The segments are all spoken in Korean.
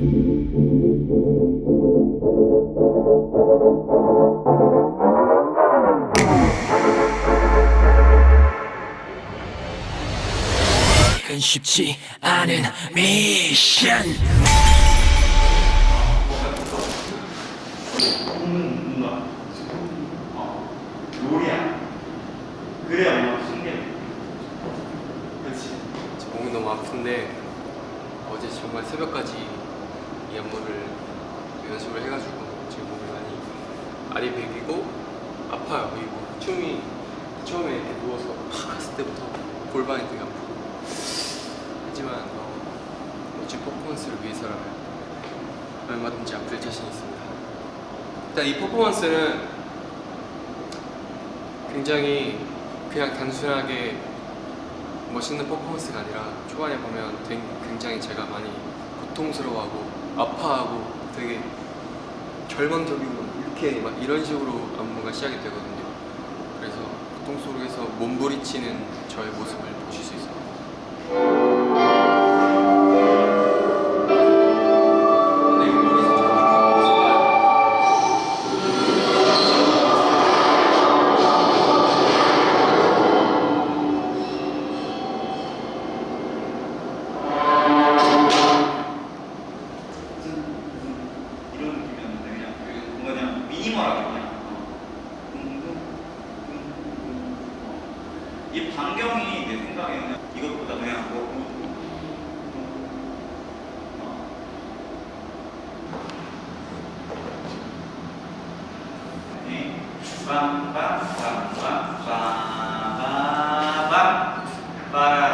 은 쉽지 않은 미션 롤이야. 그래야 뭔가 신기해. 그렇지. 제 몸이 너무 아픈데 어제 정말 새벽까지 이 안무를 연습을 해가지고 지금 몸이 많이 알이 베기고 아파요 그리고 춤이 처음에 이렇게 누워서 팍 했을 때부터 골반이 되게 아프고 하지만 어, 멋진 퍼포먼스를 위해서라면 얼마든지 아플 자신 있습니다 일단 이 퍼포먼스는 굉장히 그냥 단순하게 멋있는 퍼포먼스가 아니라 초반에 보면 굉장히 제가 많이 고통스러워하고 아파하고 되게 절망적이고 이렇게 막 이런 식으로 안무가 시작이 되거든요. 그래서 고통 속에서 몸부리치는 저의 모습을 보실 수 있어요. ba ba ba ba ba ba ba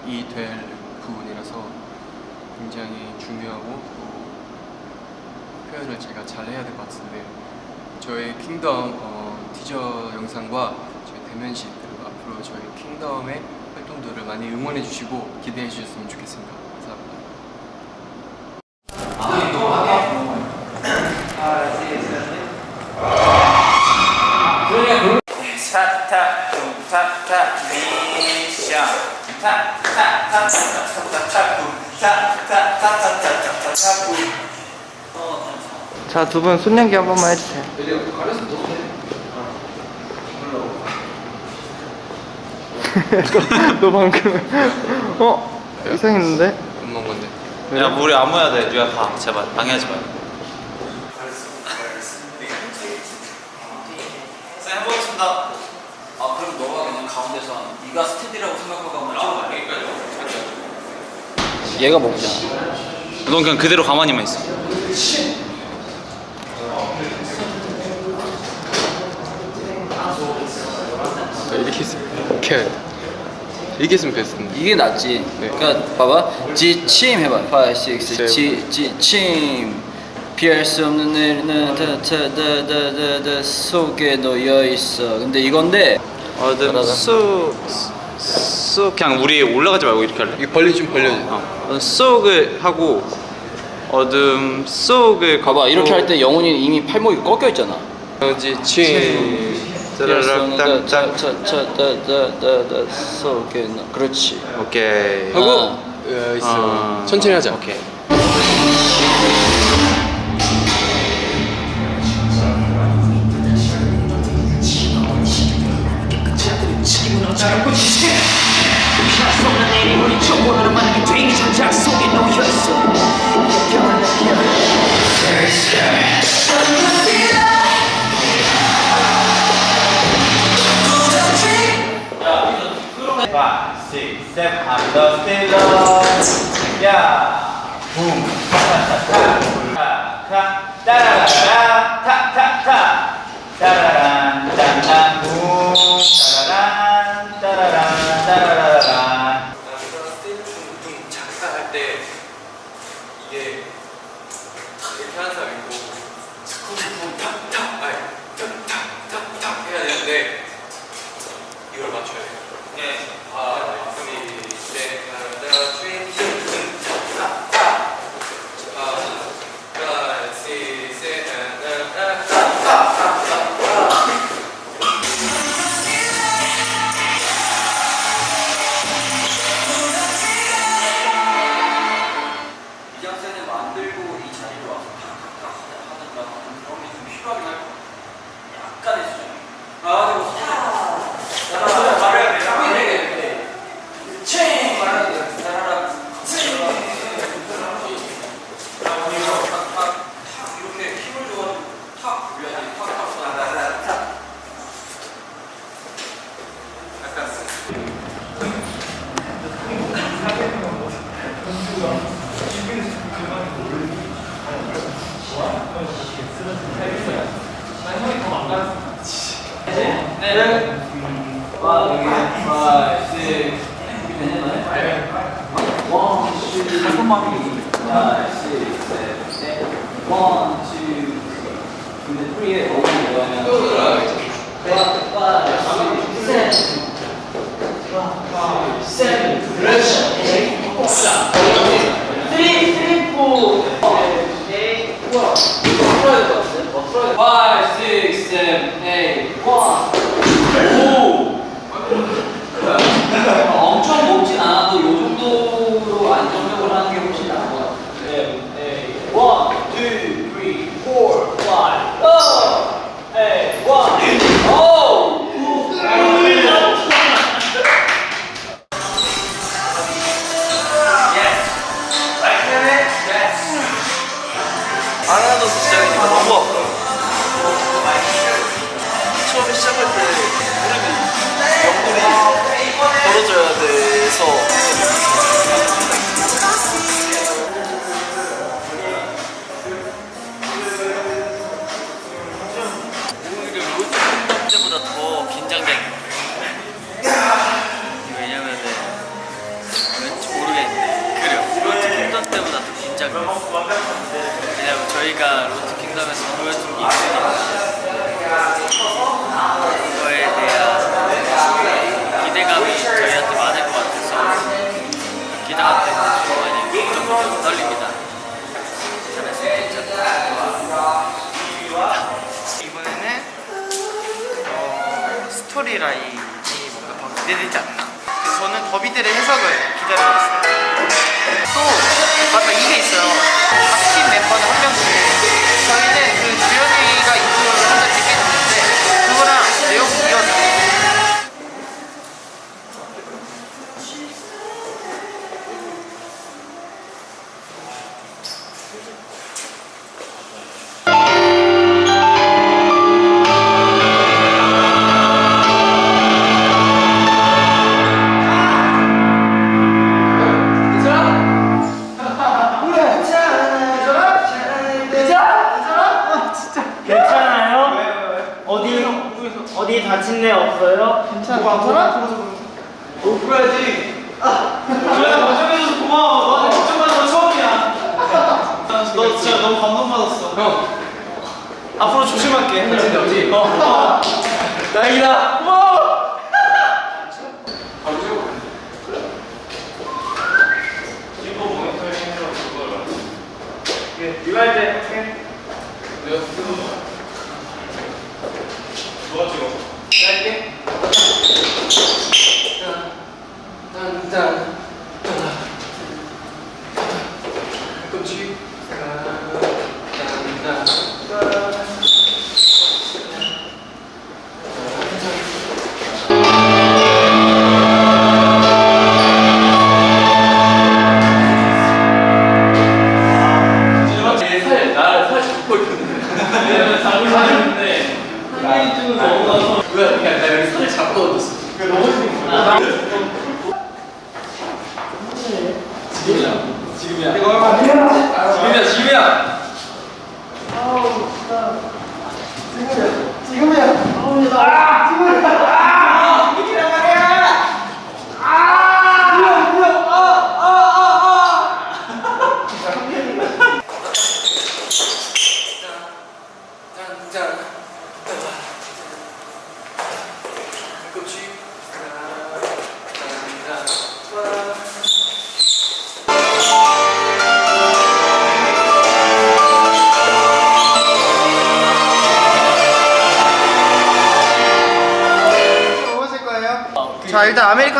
시작이 될 부분이라서 굉장히 중요하고 또 표현을 제가 잘 해야 될 것 같은데 저의 킹덤 어, 티저 영상과 저희 대면식 그리고 앞으로 저희 킹덤의 활동들을 많이 응원해 주시고 기대해 주셨으면 좋겠습니다. 자, 두 분 손연기 한 번만 해주세요. 너, 너 방금 어 이상했는데? 엄마 건데. 야, 뭐 우리 안 모여야 돼. 네가 가. 제발 방해하지 마. 아 그럼 너가 그냥 가운데서 네가 스테디라고 생각하고 한번 찍어봐 얘가 먹잖아 넌 그냥 그대로 가만히만 있어. 이렇게 했으면 이렇게 해야 돼. 이렇게 했으면 베스트인데. 이게 낫지 네. 그러니까 봐봐 지침 해봐 5, 6, 세. 지, 지침 피할 수 없는 내일은 다다다다다 속에 놓여 있어 근데 이건데 어든 따 쏙 그냥 우리 올라가지 말고 이렇게 할래? 이 벌리 좀 벌려줘. 어. 어 쏙을 하고 어둠 쏙을 가봐 이렇게 할 때 영훈이 이미 팔목이 꺾여 있잖아. 그지 치 짜라락 그렇지. 오케이. 아. 하고 어, 아. 어. 천천히 하자. 오케이. 잘못 치지 없는 내일이 우리 정원으로 만든 게 장작 속에 놓여있어 변한 Five, six, seven, I'm the still 야, 붐, 타타타, 타, 따라라라, 타타타, 따라란, 짠짠, 붐, 따라란, 어, 스토리 라인이 뭔가 더 기대되지 않나 저는 더비들의 해석을 기다리고 있어요. 또 맞다 이게 있어요. 각팀 멤버는 한 명씩. 저희는 그 주연이 못 풀어야지. 조야 걱정해줘서 고마워. 너한테 걱정받는 건 처음이야. 너 진짜 너무 감동받았어. 형. 앞으로 조심할게. 근데 어디? 어. 어. 다행이다. 고마워. 이거 할 때. 누가 찍어? 짧게. 한잔 조금씩 왜? 아, 아. 그냥 내가 손을 잡고 얻었어. 너무 재밌어. 지금이야. 지금이야 뭐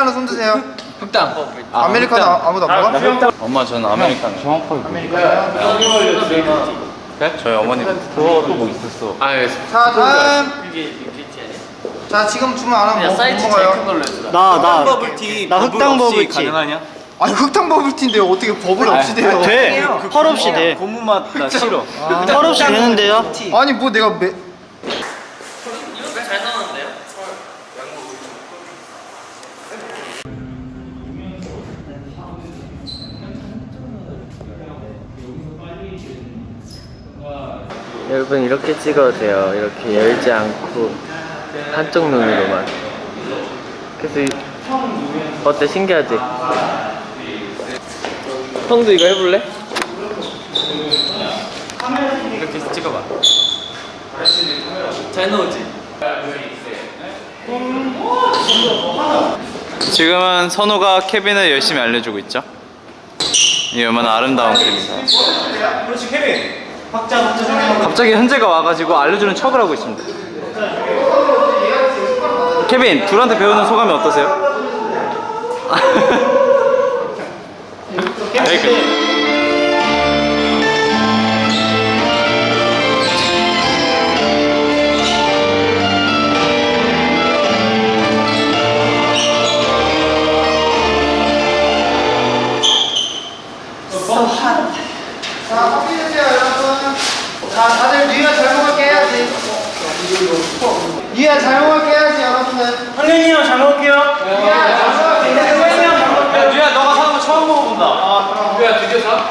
아메리카노 손 드세요 흑당 아메리카노 아, 아무도 안 먹어? 엄마 저는 아메리카노. 아메리카노 네? 저희 어머니 또뭐 있었어. 아 예. 자 다음 이게 빅티 아니야? 자 지금 주문 안 하면 야 뭐, 큰 먹어요 해주라 나나 버블티 나 흑당 버블티. 가능하냐? 아니 흑당 버블티인데요 어떻게 버블 없이 돼요 돼. 펄 없이 돼. 고무 맛 나 싫어. 펄 없이 되는데요? 아니 뭐 내가 매... 여러분 이렇게 찍어도 돼요. 이렇게 열지 않고 한쪽 눈으로만. 그래서 이- 어때 신기하지? 형도 이거 해볼래? 이렇게 찍어봐. 잘 나오지? 지금은 선우가 케빈을 열심히 알려주고 있죠. 이 얼마나 아름다운 그림인가. 그렇지 케빈. 박자 박자 정해. 갑자기 현재가 와가지고 알려주는 척을 하고 있습니다. 케빈, 둘한테 배우는 소감이 어떠세요? Very good. 자 커피 드세요 여러분 자 다들 뉴이어 잘 먹을게 해야지 뉴이어 잘 먹을게 해야지 여러분들 형잘 먹을게요. 뉴이어 잘 먹을게 해야지 야 유야 너가 사는 거 처음 먹어본다. 야 드디어 사?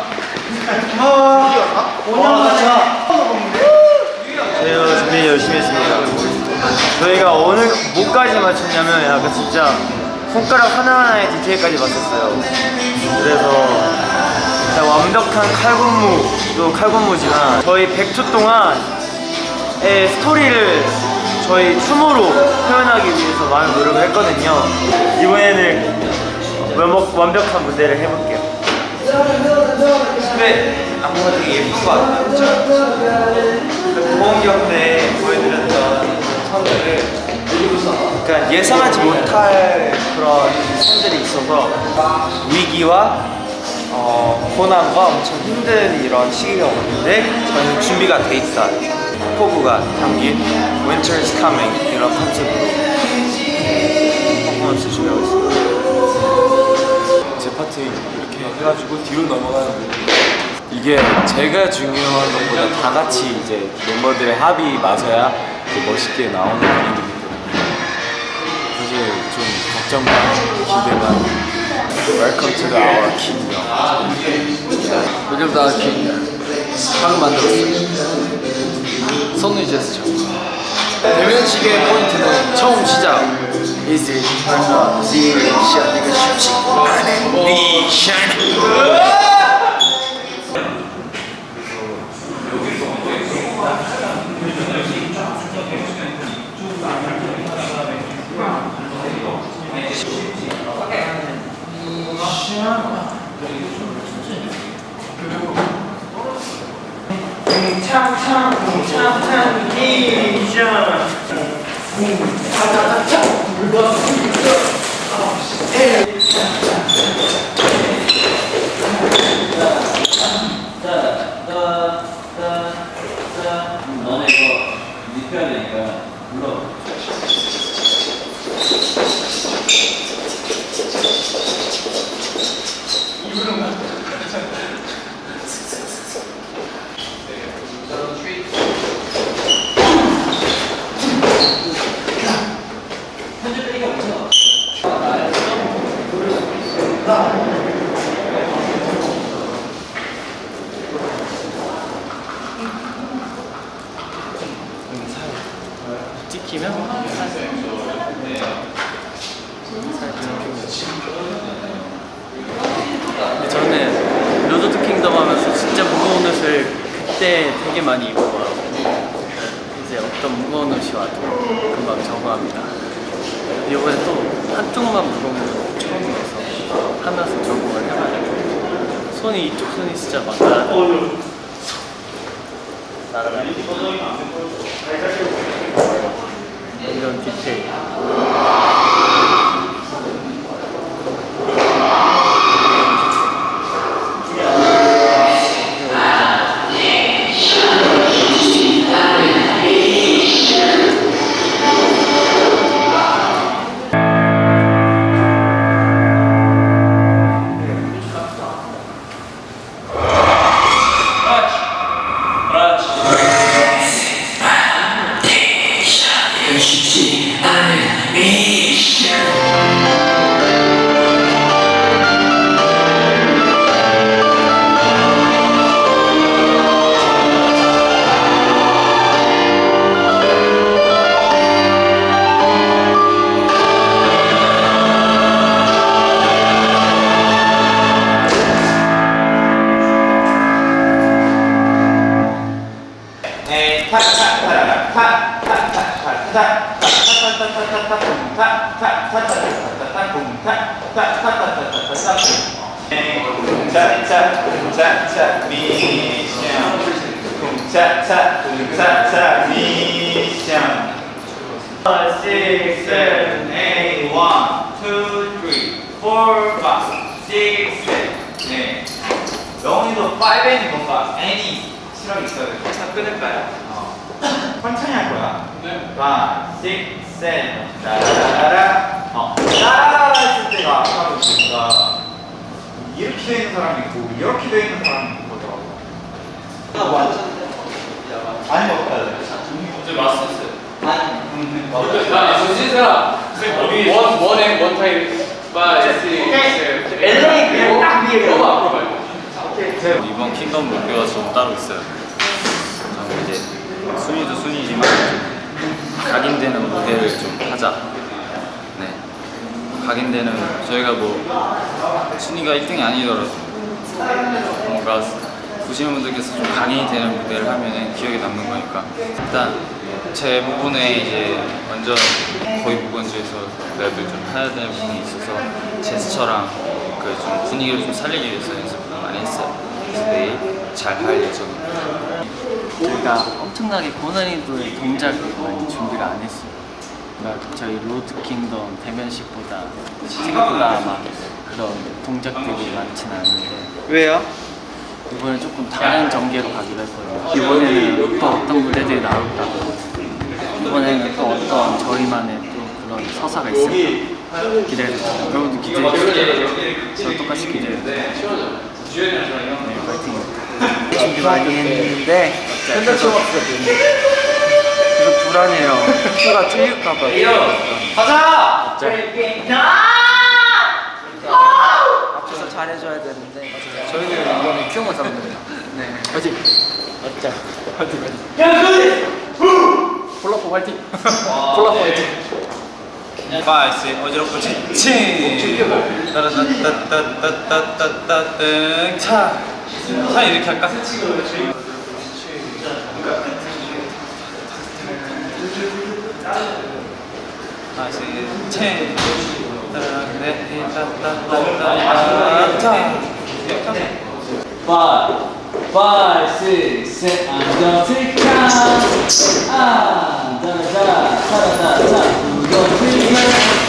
저희가 준비 열심히 했습니다. 저희가 오늘 뭐까지 맞췄냐면 약간 진짜 손가락 하나하나의 디테일까지 맞췄어요. 그래서 진짜 완벽한 칼군무도 칼군무지만 저희 100초 동안의 스토리를 저희 춤으로 표현하기 위해서 많은 노력을 했거든요. 이번에는 완벽, 완벽한 무대를 해볼게요. 근데 안무가 되게 예쁜 거 같아요. 그쵸? 그 보험 경 때 보여드렸던 선들을 그러니까 예상하지 못할 그런 선들이 있어서 위기와 어, 고난과 엄청 힘든 이런 시기가 오는데 저희는 준비가 돼 있어요. 포부가 담긴 Winter's Coming 이런 컨셉으로 퍼포먼스 준비하고 있습니다. 제 파트 이렇게 해가지고 뒤로 넘어가는 부분. 이게 제가 중요한 것보다 다 같이 이제 멤버들의 합이 맞아야 멋있게 나오는 분위기이기 때문에 사실 좀 걱정만 기대만 Welcome to the our kingdom 요즘 다 이렇게 방을 만들었어요 선우 제스처 대면식의 포인트는 처음 시작 Is it 미션 이거 쉽지 않 은 미션 너네 이거 닉해야 되니까 불러 편집 빼기가 엄청 키면 근데 저는 로드 투 킹덤 하면서 진짜 무거운 옷을 그때 되게 많이 입어봐요 이제 어떤 무거운 옷이 와도 금방 적응합니다 이번에 또 한쪽만 무거운 옷 처음이어서 하면서 적응을 해봐요 손이 진짜 막 날아다니고 날아다니고 이런 디테일 차차 미션 차차 차차 미션 6, 7, 8, 1, 2, 3, 4, 5, 6, 7 네. 영훈이도 5N이 뭔가 N이 실험이 있어야 돼. 다 끊을까요? 어. 천천히 할 거야. 네. 5, 6, 7, 따라라라. 어. 따라라라 했을 때가 아까 보니까 이렇게 돼 있는 사람이 있고 이렇게 돼 있는 사람이 있는 거더라고. 아니 뭐 어떡하래? 어제 마스터스. 아니. 나 정신 사람. 원 원에 원 타임. 파이 시. LA 그냥 딱 위에 너무 앞으로 말고. 이번 킹덤 목표가 좀 따로 있어요. 저는 이제 순위도 순위지만 좀 각인되는 무대를 좀 하자. 네. 각인되는 저희가 뭐 순위가 1등이 아니더라도 뭔가 보시는 분들께서 좀 각인이 되는 무대를 하면 기억에 남는 거니까 일단 제 부분에 이제 완전 거의 무건지에서 랩을 좀 해야 되는 부분이 있어서 제스처랑 그 좀 분위기를 좀 살리기 위해서 연습을 많이 했어요. 그래서 내일 잘 할 예정입니다. 저희가 엄청나게 고난이도의 동작을 많이 준비를 안 했어요. 그러니까 저희 로드 킹덤 대면식보다 생각보다 아마 그런 동작들이 많진 않은데 왜요? 이번에 조금 다른 전개로 가기로 했거든요. 이번에는 또 어떤 무대들이 나올까. 이번에는 또 어떤 저희만의 또 그런 서사가 있을까. 기대해주세요. 여러분도 기대해주세요. 저 똑같이 기대해주세요. 네, 파이팅. 준비 많이 했는데 계 속 계속 불안해요. 수가 틀릴까봐. 가자! 앞에서 잘해줘야 되는데 저희는 이번에 잡는 거예요. 네. 화이팅! 맞자. 화이팅! 화이팅! 야, 그래! 폴라포 화이팅! 폴라포 화이팅! 5, 6, 어지럽고 지칭! 따라따따따따따따따 차! 차 이렇게 할까? Six, seven, and don't take count. Ah, da da da, da da da,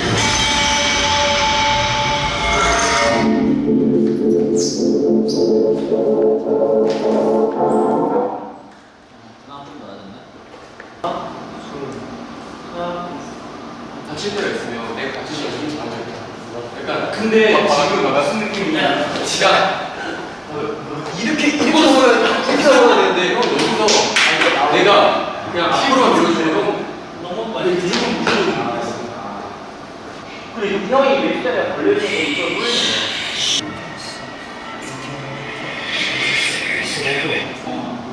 근데 지금 무슨 느낌이 지가 이렇게 이렇게 먹어야 이렇게 먹어야 되는데 형 여기서 내가 그냥 앞으로만 밀어주면 형 너무 빨리 무조건 무조건 그리고 형이 웹툰에 걸려있는 거 이거.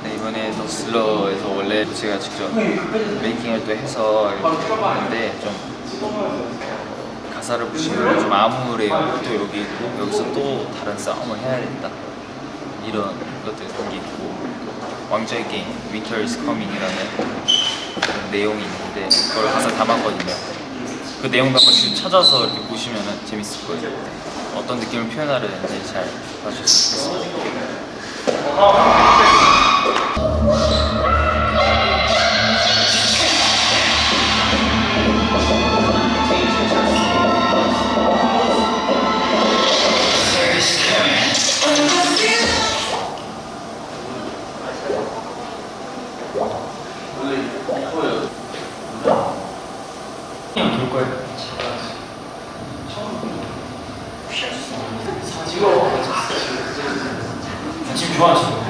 네, 이번에 더 슬러에서 원래 제가 직접 메이킹을 또 해서 했는데 좀 가사를 보시면 좀 암울해요. 또 여기 여기서 또 다른 싸움을 해야 된다. 이런 것들 게 있고 왕좌의 게임 Winter is Coming이라는 내용이 있는데 그걸 가사 담았거든요. 그 내용도 한번 씩 찾아서 이렇게 보시면 재밌을 거예요. 어떤 느낌을 표현하려는지 잘 봐주셨으면 좋겠습니다. 지금 좋아하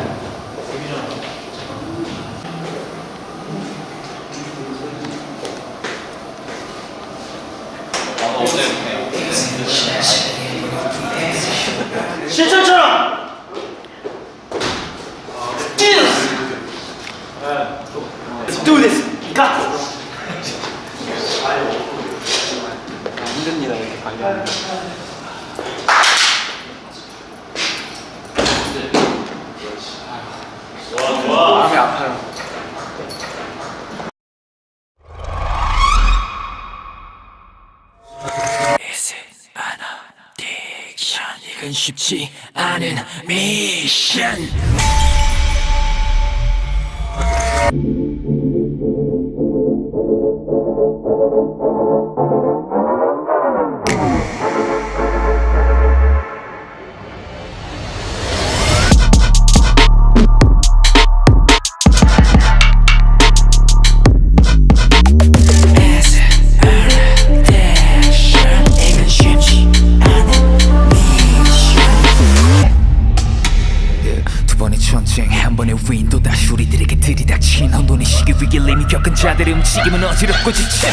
움직임은 어지럽고 지쳐.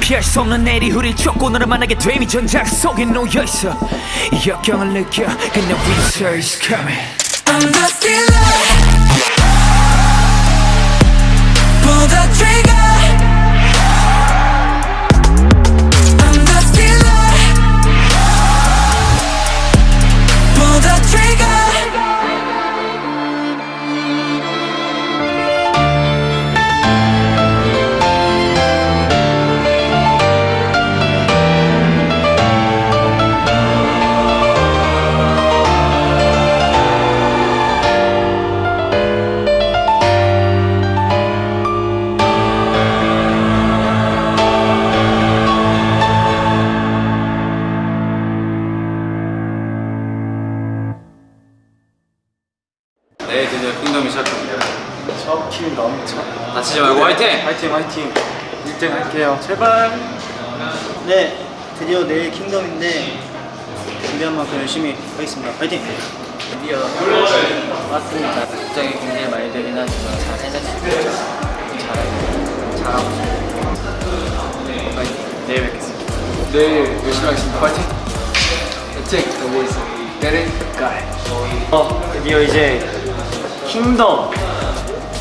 피할 수 없는 내리후를 쫓고 너를 만나게 됨이 전작 속에 놓여있어. 이 역경을 느껴 그냥 winter is coming. I'm the thriller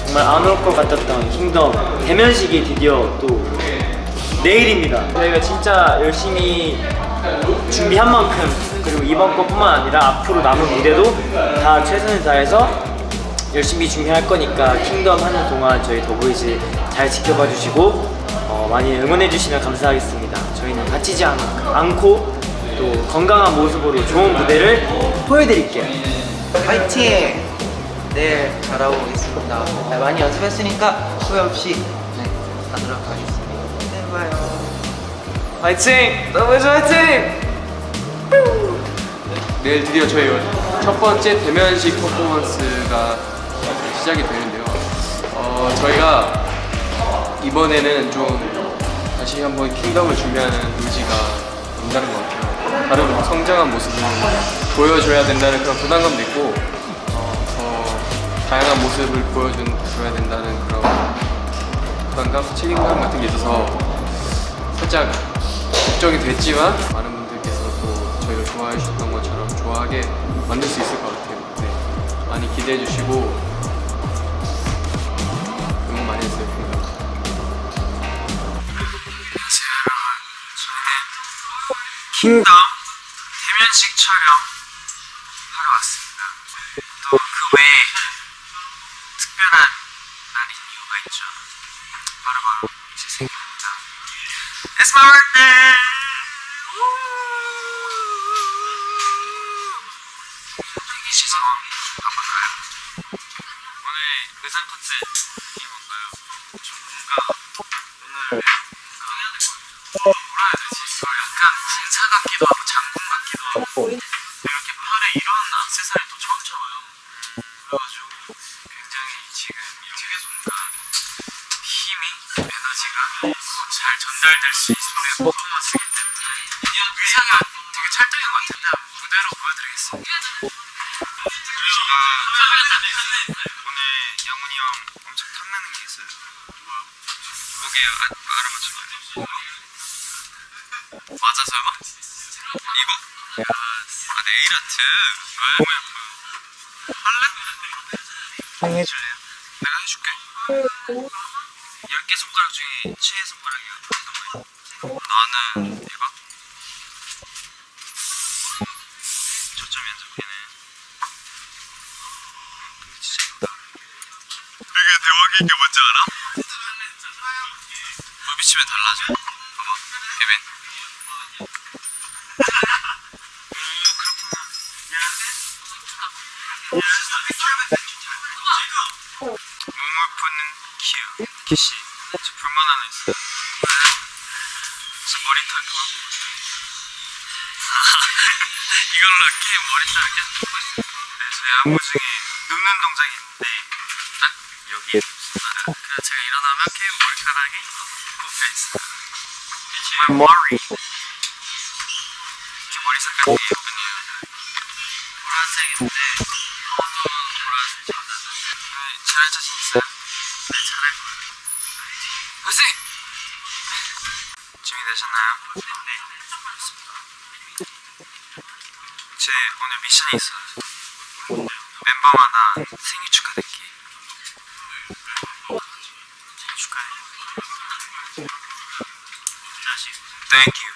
정말 안 올 것 같았던 킹덤 대면식이 드디어 또 내일입니다 저희가 진짜 열심히 준비한 만큼 그리고 이번 것뿐만 아니라 앞으로 남은 무대도 다 최선을 다해서 열심히 준비할 거니까 킹덤 하는 동안 저희 더보이즈 잘 지켜봐 주시고 어, 많이 응원해 주시면 감사하겠습니다 저희 저희는 다치지 않, 않고 또 건강한 모습으로 좋은 무대를 보여드릴게요. 화이팅! 내일 잘하고 오겠습니다. 네, 많이 연습했으니까 후회 없이 네, 하도록 하겠습니다. 내일 봐요. 화이팅! 더블즈 화이팅! 내일 드디어 저희 첫 번째 대면식 퍼포먼스가 시작이 되는데요. 어, 저희가 이번에는 좀 다시 한번 킹덤을 준비하는 의지가 남다른 것 같아요. 다른 성장한 모습을 보여줘야 된다는 그런 부담감도 있고 다양한 모습을 보여줘야 된다는 그런 부담감, 책임감 같은 게 있어서 살짝 걱정이 됐지만 많은 분들께서 또 저희를 좋아해 주셨던 것처럼 좋아하게 만들 수 있을 것 같아요. 네. 많이 기대해 주시고 응원 많이 해주세요. 킹덤 대면식 촬영 오늘 뭔가요? 좀 뭔가 오늘 뭔가 해야 될것 같아요. 뭐라 해야 되지? 약간 군사 같기도 하고 장군 비치면 달라져. 봐봐 예빈 몸을 푸는 키우. 키씨. 저 불만 하나 있어. 저 머리털 그만 이걸로 게임 pu고 있어 네, 저희 안무 중에 눕는 동작이 Amari Thank you